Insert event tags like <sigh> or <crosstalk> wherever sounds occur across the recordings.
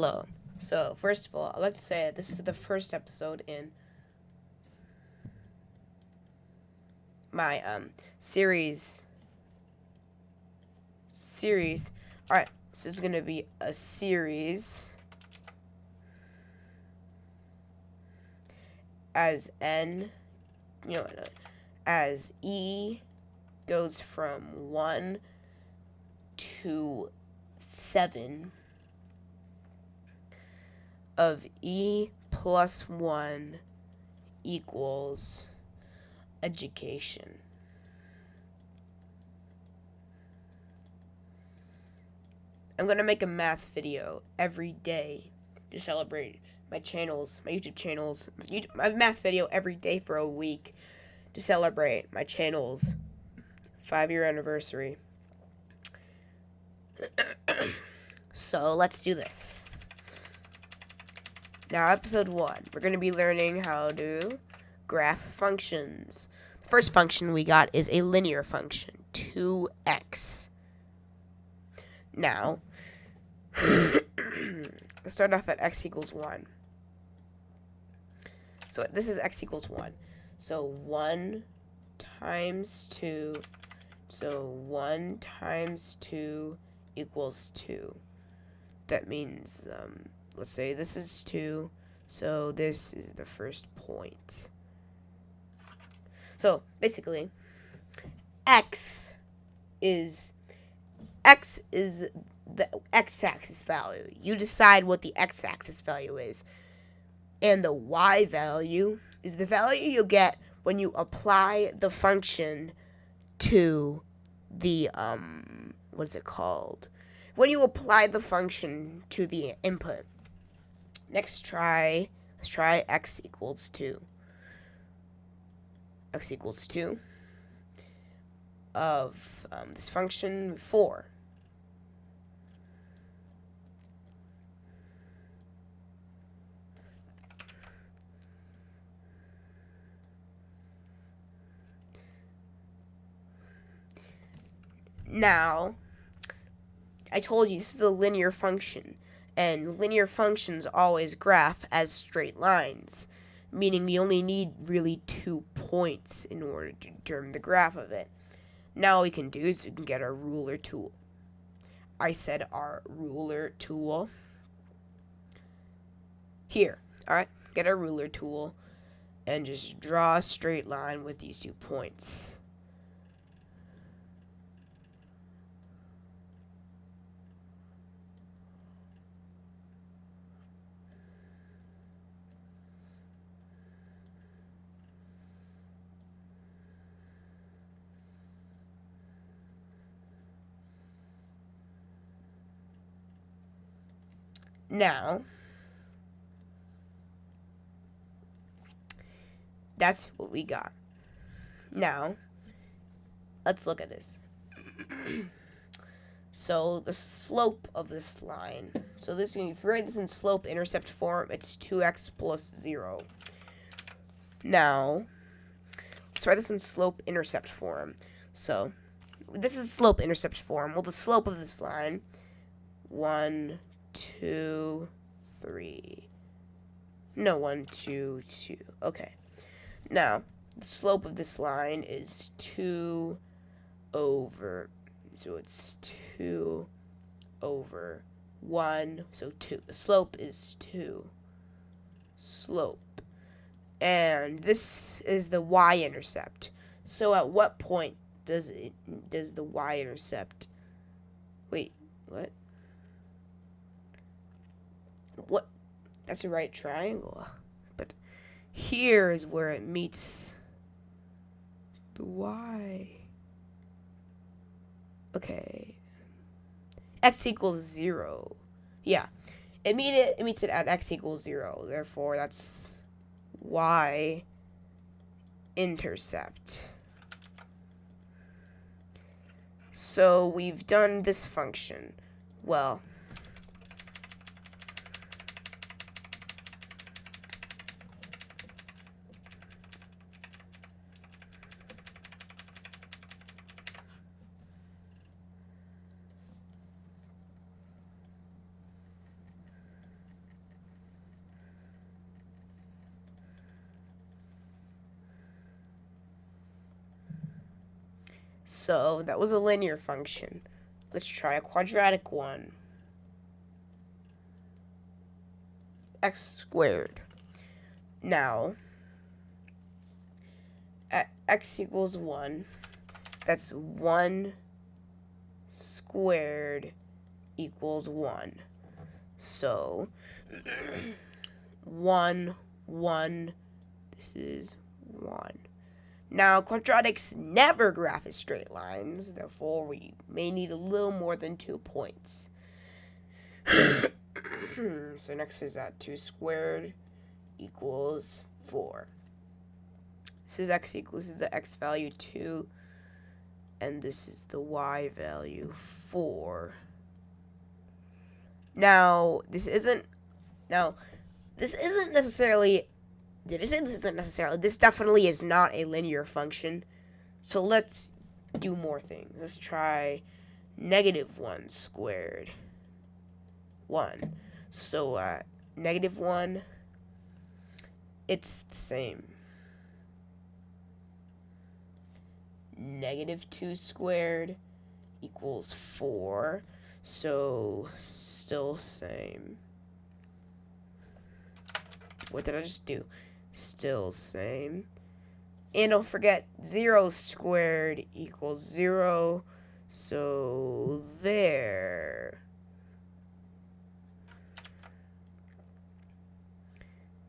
Hello. So, first of all, I'd like to say that this is the first episode in my um series series. All right, so this is going to be a series as n you know as e goes from 1 to 7 of e plus 1 equals education. I'm going to make a math video every day to celebrate my channels, my YouTube channels, my math video every day for a week to celebrate my channel's five year anniversary. <coughs> so let's do this. Now, episode one, we're going to be learning how to graph functions. The first function we got is a linear function, 2x. Now, <clears throat> let's start off at x equals 1. So this is x equals 1. So 1 times 2. So 1 times 2 equals 2. That means um, let's say this is 2, so this is the first point. So, basically, x is x is the x-axis value. You decide what the x-axis value is. And the y value is the value you'll get when you apply the function to the um what is it called? When you apply the function to the input. Next try, let's try x equals 2. x equals 2 of um, this function 4. Now, I told you this is a linear function and linear functions always graph as straight lines, meaning we only need really two points in order to determine the graph of it. Now we can do is we can get our ruler tool. I said our ruler tool. Here, alright, get our ruler tool and just draw a straight line with these two points. Now, that's what we got. Now, let's look at this. <clears throat> so, the slope of this line. So, this if you write this in slope intercept form, it's 2x plus 0. Now, let's write this in slope intercept form. So, this is slope intercept form. Well, the slope of this line, 1, two, three. No, one, two, two. Okay. Now, the slope of this line is 2 over, so it's 2 over 1, so 2. The slope is 2. Slope. And this is the y-intercept. So at what point does it does the y-intercept Wait, what? What? That's a right triangle. But here is where it meets the Y. Okay. X equals zero. Yeah. It meet it, it meets it at x equals zero. Therefore, that's y intercept. So we've done this function. Well, So that was a linear function. Let's try a quadratic one. x squared. Now, at x equals 1, that's 1 squared equals 1. So, <clears throat> 1, 1, this is 1. Now, quadratics never graph as straight lines, therefore we may need a little more than two points. <coughs> so next is that 2 squared equals 4. This is x equals, this is the x value 2, and this is the y value 4. Now, this isn't, now, this isn't necessarily, this isn't necessarily, this definitely is not a linear function. So let's do more things. Let's try negative 1 squared. 1. So, uh, negative 1, it's the same. Negative 2 squared equals 4. So, still same. What did I just do? Still same. And don't forget, 0 squared equals 0. So, there.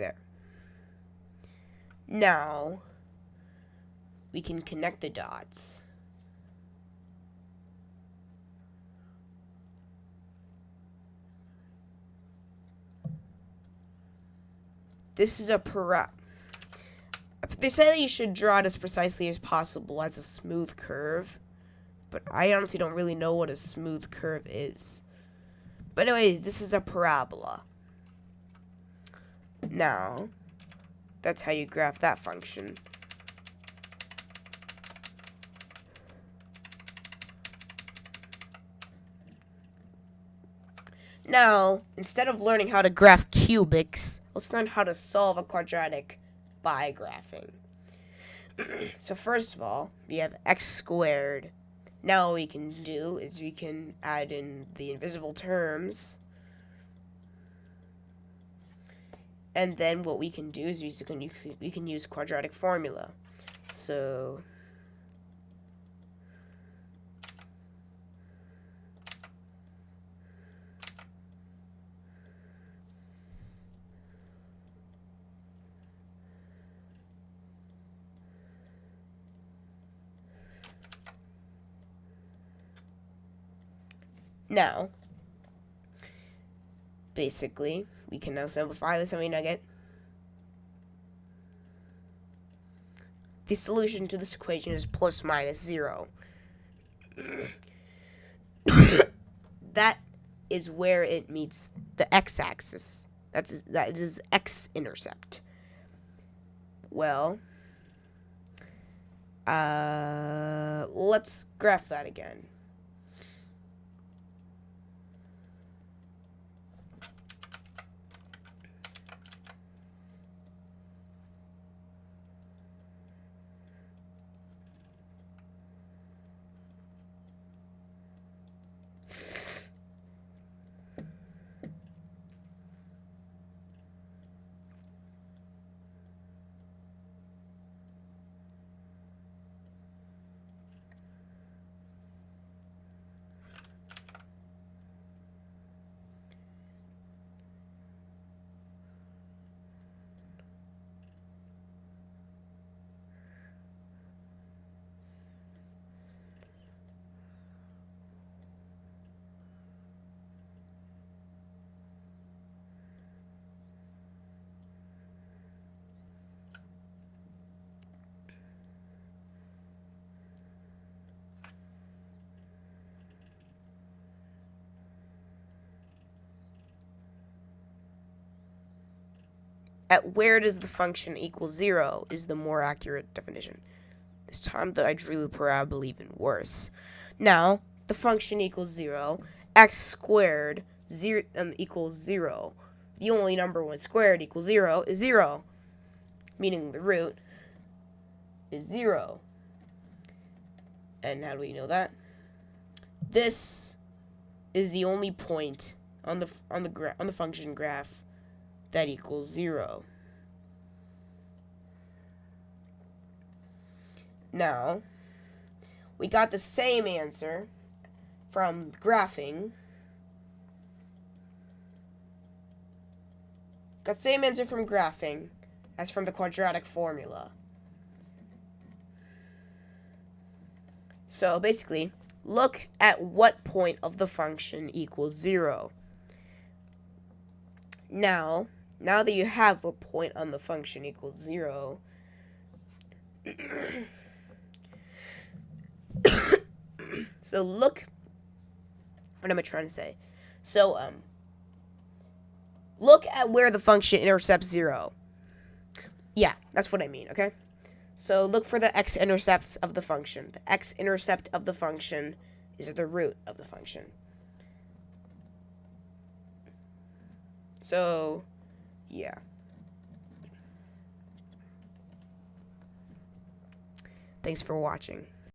there. Now, we can connect the dots. This is a para. They say that you should draw it as precisely as possible as a smooth curve, but I honestly don't really know what a smooth curve is. But anyways, this is a parabola. Now, that's how you graph that function. Now, instead of learning how to graph cubics, let's learn how to solve a quadratic by graphing. <clears throat> so first of all, we have x squared. Now what we can do is we can add in the invisible terms And then what we can do is use we can use quadratic formula. So Now, basically, we can now simplify the semi-nugget. The solution to this equation is plus minus 0. <coughs> that is where it meets the x-axis. That's that is x-intercept. Well, uh, let's graph that again. At where does the function equal zero is the more accurate definition. This time that I drew the parabola even worse. Now, the function equals zero, x squared zero, um, equals zero. The only number when squared equals zero is zero, meaning the root is zero. And how do we know that? This is the only point on the on the on the function graph that equals 0. Now, we got the same answer from graphing. Got the same answer from graphing as from the quadratic formula. So basically, look at what point of the function equals 0. Now, now that you have a point on the function equals 0, <coughs> so look, what am I trying to say? So, um, look at where the function intercepts 0. Yeah, that's what I mean, okay? So look for the x-intercepts of the function. The x-intercept of the function is the root of the function. So, yeah. Thanks for watching.